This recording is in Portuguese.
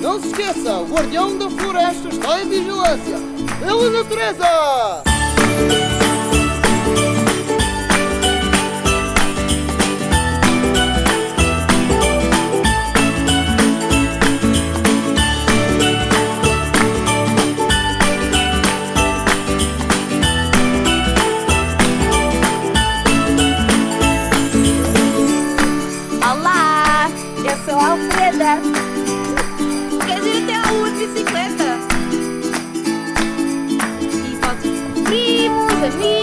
Não se esqueça, o guardião da floresta está em vigilância. Pela natureza! Olá, eu sou Alfreda. Suddenly